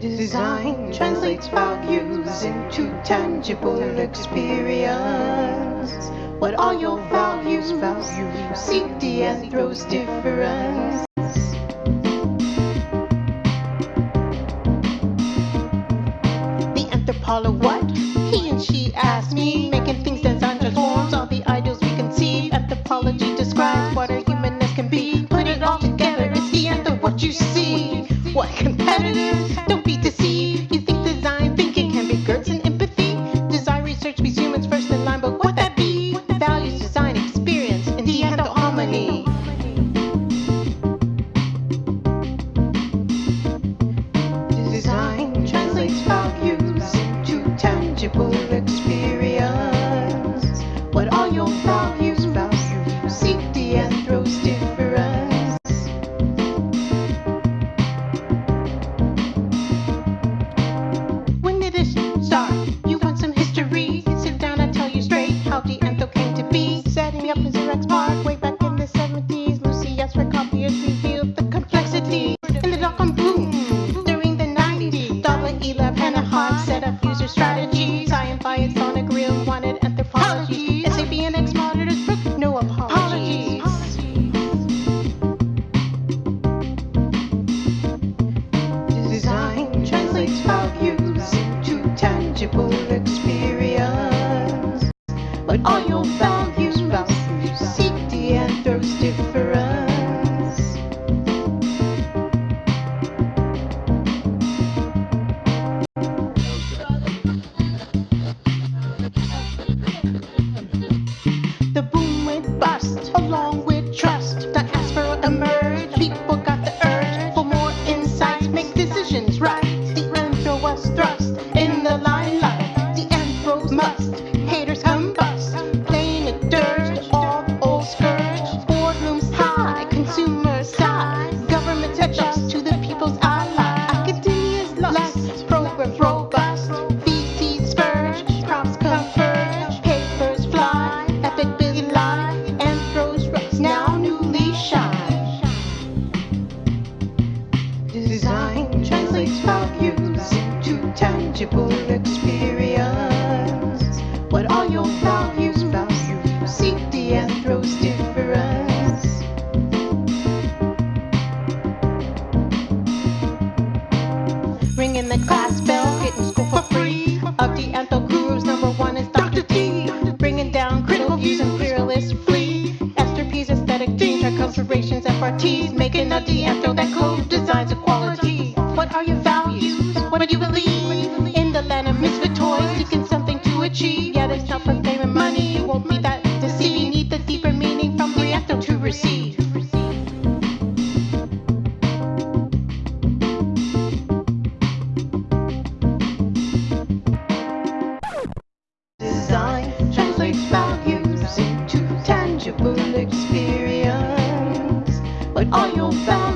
Design translates values into tangible experience. What are your values? Values seek the anthro's difference. The anthropologist, what? Geertz and empathy? Design research be humans first in line, but what that be? Values, design, experience, and the harmony. Design translates values into tangible revealed the complexity. In the dot-com boom during the 90s. Dollar Elab set up user strategies. I am by Sonic Real wanted anthropology. SAP and X monitors broke no apologies. Design translates values into tangible experience. Along with trust. Diaspora emerge. People got the urge for more insights, make decisions right. The anthro was thrust in the limelight. The anthros must. Haters combust. Playing a dirge to all the old scourge. Boardrooms high, consumers sigh. Tangible experience. What are your values? Values seek the anthro's difference. Ringing the class bell, getting school for free. Of the antho gurus, number one is Dr. T. Bringing down critical views and fearless flee. Esther P's aesthetic dreams are considerations FRTs. Making a de-antho that co-designs equality. What are your values? What do you believe? Are your values?